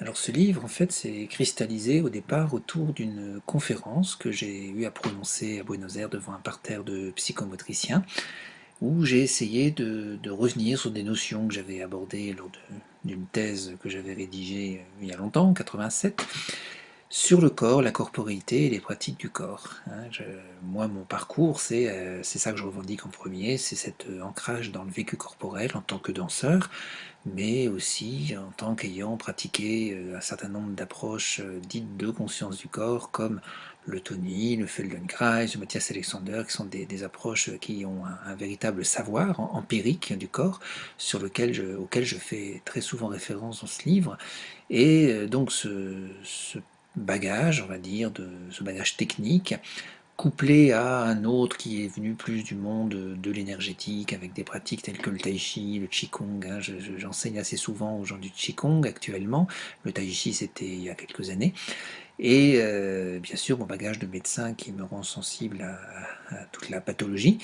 Alors ce livre, en fait, s'est cristallisé au départ autour d'une conférence que j'ai eu à prononcer à Buenos Aires devant un parterre de psychomotriciens, où j'ai essayé de, revenir sur des notions que j'avais abordées lors d'une thèse que j'avais rédigée euh, il y a longtemps, en 87, sur le corps, la corporéité et les pratiques du corps. Hein. moi, mon parcours, euh, c'est ça que je revendique en premier, c'est cet euh, ancrage dans le vécu corporel en tant que danseur, mais aussi en tant qu'ayant pratiqué euh, un certain nombre d'approches dites de conscience du corps, comme le Tony, le Feldenkrais, le Matthias Alexander, qui sont des, approches qui ont un, véritable savoir empirique du corps, sur lequel je, auquel je fais très souvent référence dans ce livre. Et donc ce, ce bagage, on va dire, de ce bagage technique, couplé à un autre qui est venu plus du monde de l'énergétique, avec des pratiques telles que le tai chi, le qigong. Hein. J'enseigne assez souvent aux gens du qigong actuellement. Le tai chi, c'était il y a quelques années. Et euh, bien sûr, mon bagage de médecin qui me rend sensible à toute la pathologie.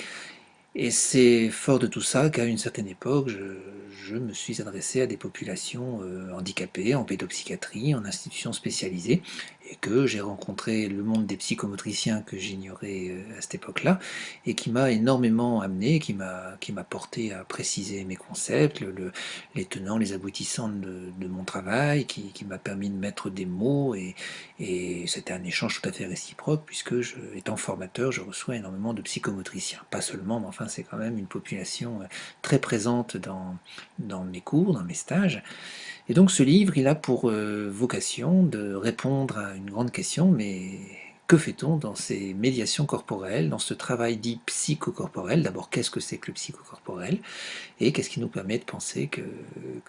Et c'est fort de tout ça qu'à une certaine époque, je, me suis adressé à des populations euh, handicapées en pédopsychiatrie, en institutions spécialisées, et que j'ai rencontré le monde des psychomotriciens que j'ignorais euh, à cette époque-là, et qui m'a énormément amené, qui m'a porté à préciser mes concepts, le, les tenants, les aboutissants de, mon travail, qui, m'a permis de mettre des mots, et, et c'était un échange tout à fait réciproque, puisque je, étant formateur, je reçois énormément de psychomotriciens, pas seulement, mais enfin c'est quand même une population euh, très présente dans, dans mes cours, dans mes stages, et donc ce livre, il a pour euh, vocation de répondre à une grande question, mais que fait-on dans ces médiations corporelles, dans ce travail dit psychocorporel? D'abord, qu'est-ce que c'est que le psychocorporel? Et qu'est-ce qui nous permet de penser que,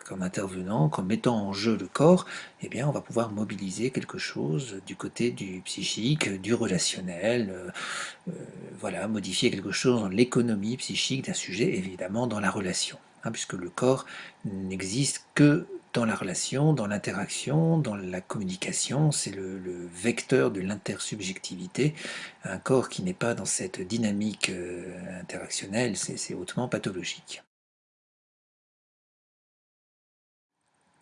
qu'en intervenant, qu'en mettant en jeu le corps, eh bien, on va pouvoir mobiliser quelque chose du côté du psychique, du relationnel, euh, euh, voilà, modifier quelque chose dans l'économie psychique d'un sujet, évidemment dans la relation, hein, puisque le corps n'existe que dans la relation, dans l'interaction, dans la communication, c'est le, vecteur de l'intersubjectivité. Un corps qui n'est pas dans cette dynamique euh, interactionnelle, c'est hautement pathologique.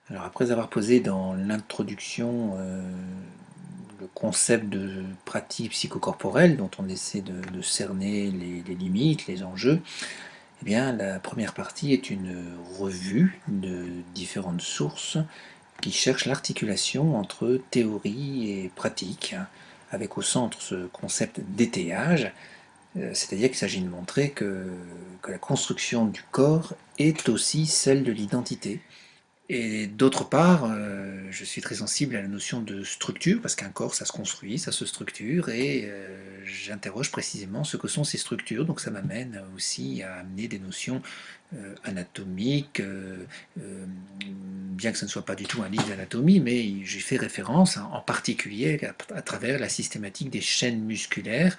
Alors après avoir posé dans l'introduction euh, le concept de pratique psychocorporelle dont on essaie de, cerner les, limites, les enjeux, eh bien, la première partie est une revue de différentes sources qui cherchent l'articulation entre théorie et pratique, avec au centre ce concept d'étayage, euh, c'est-à-dire qu'il s'agit de montrer que, que la construction du corps est aussi celle de l'identité, et d'autre part, euh, je suis très sensible à la notion de structure, parce qu'un corps, ça se construit, ça se structure, et euh, j'interroge précisément ce que sont ces structures. Donc ça m'amène aussi à amener des notions euh, anatomiques, bien que ce ne soit pas du tout un livre d'anatomie, mais j'y fais référence en particulier à, travers la systématique des chaînes musculaires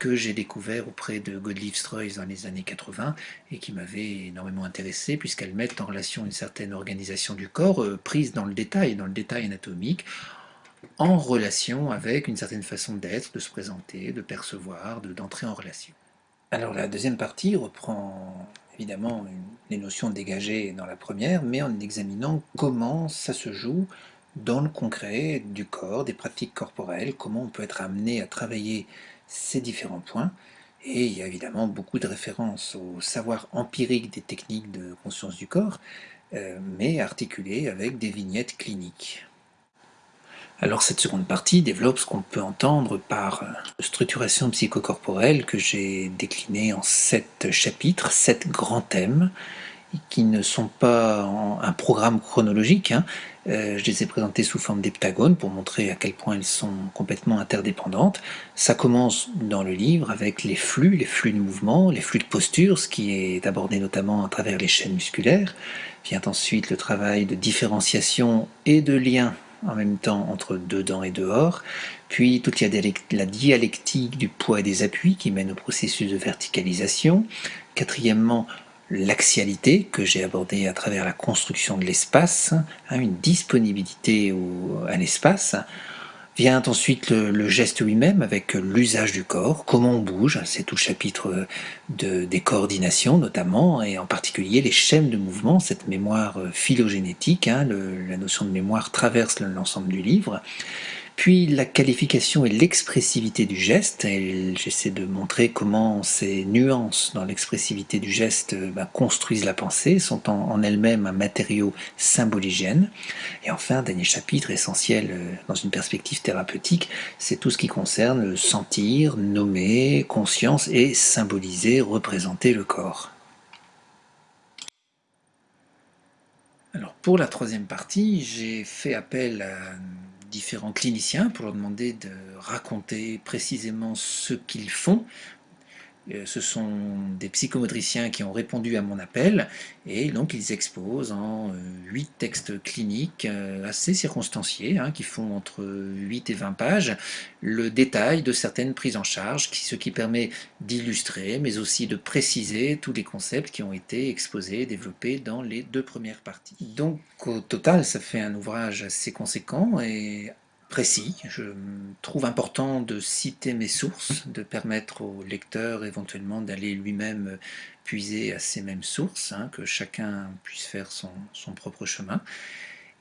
que j'ai découvert auprès de Godlieb Streuss dans les années 80 et qui m'avait énormément intéressé puisqu'elles mettent en relation une certaine organisation du corps euh, prise dans le détail, dans le détail anatomique, en relation avec une certaine façon d'être, de se présenter, de percevoir, d'entrer en relation. Alors la deuxième partie reprend évidemment les notions dégagées dans la première, mais en examinant comment ça se joue dans le concret du corps, des pratiques corporelles, comment on peut être amené à travailler ces différents points. Et il y a évidemment beaucoup de références au savoir empirique des techniques de conscience du corps, euh, mais articulées avec des vignettes cliniques. Alors cette seconde partie développe ce qu'on peut entendre par structuration psychocorporelle que j'ai décliné en sept chapitres, sept grands thèmes, qui ne sont pas un programme chronologique, hein, euh, je les ai présentées sous forme d'heptagones pour montrer à quel point elles sont complètement interdépendantes. Ça commence dans le livre avec les flux, les flux de mouvement, les flux de posture, ce qui est abordé notamment à travers les chaînes musculaires. Vient ensuite le travail de différenciation et de lien en même temps entre dedans et dehors, puis toute la dialectique du poids et des appuis qui mène au processus de verticalisation. Quatrièmement, l'axialité que j'ai abordée à travers la construction de l'espace, hein, une disponibilité à l'espace, Vient ensuite le, geste lui-même avec l'usage du corps, comment on bouge, c'est tout le chapitre de, des coordinations notamment, et en particulier les schèmes de mouvement, cette mémoire phylogénétique, hein, la notion de mémoire traverse l'ensemble du livre. Puis la qualification et l'expressivité du geste, j'essaie de montrer comment ces nuances dans l'expressivité du geste ben, construisent la pensée, sont en, elles-mêmes un matériau symboligène. Et enfin, dernier chapitre essentiel euh, dans une perspective thérapeutique, c'est tout ce qui concerne sentir, nommer, conscience et symboliser, représenter le corps. Alors pour la troisième partie, j'ai fait appel à différents cliniciens pour leur demander de raconter précisément ce qu'ils font. Euh, ce sont des psychomotriciens qui ont répondu à mon appel et donc ils exposent en euh, huit textes cliniques euh, assez circonstanciés hein, qui font entre 8 et 20 pages le détail de certaines prises en charge, ce qui permet d'illustrer mais aussi de préciser tous les concepts qui ont été exposés, développés dans les deux premières parties. Donc au total ça fait un ouvrage assez conséquent et précis. Je trouve important de citer mes sources, de permettre au lecteur éventuellement d'aller lui-même puiser à ces mêmes sources, hein, que chacun puisse faire son, propre chemin.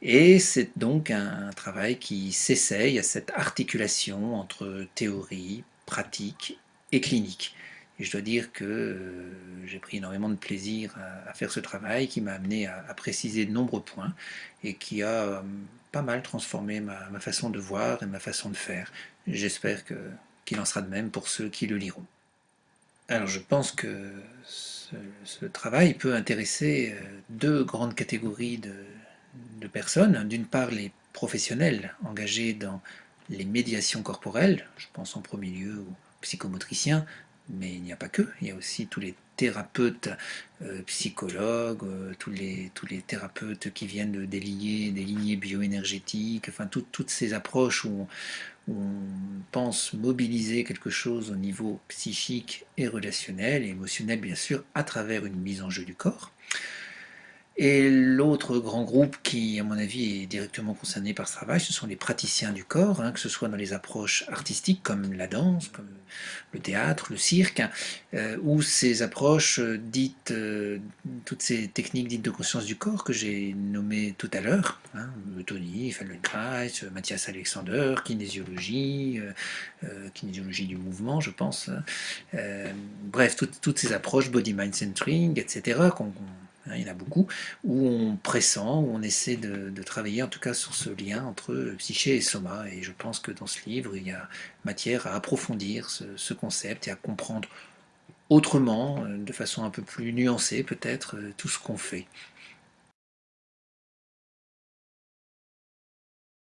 Et c'est donc un, travail qui s'essaye à cette articulation entre théorie, pratique et clinique. Et je dois dire que euh, j'ai pris énormément de plaisir à, faire ce travail qui m'a amené à, préciser de nombreux points et qui a euh, pas mal transformé ma, façon de voir et ma façon de faire. J'espère qu'il en sera de même pour ceux qui le liront. Alors je pense que ce, travail peut intéresser euh, deux grandes catégories de, de personnes. D'une part les professionnels engagés dans les médiations corporelles, je pense en premier lieu aux psychomotriciens, mais il n'y a pas que, il y a aussi tous les thérapeutes, euh, psychologues, euh, tous, les, tous les thérapeutes qui viennent des lignées, des lignées bioénergétiques, enfin toutes ces approches où on, pense mobiliser quelque chose au niveau psychique et relationnel émotionnel bien sûr à travers une mise en jeu du corps. Et l'autre grand groupe qui, à mon avis, est directement concerné par ce travail, ce sont les praticiens du corps, hein, que ce soit dans les approches artistiques comme la danse, comme le théâtre, le cirque, euh, ou ces approches dites, euh, toutes ces techniques dites de conscience du corps que j'ai nommées tout à l'heure, hein, Tony, Feldenkrais, Mathias Alexander, kinésiologie, euh, kinésiologie du mouvement, je pense. Hein. bref, toutes ces approches, body-mind centering, etc., qu'on Hein, il y en a beaucoup, où on pressent, où on essaie de, travailler en tout cas sur ce lien entre psyché et soma. Et je pense que dans ce livre, il y a matière à approfondir ce, concept et à comprendre autrement, euh, de façon un peu plus nuancée peut-être, euh, tout ce qu'on fait.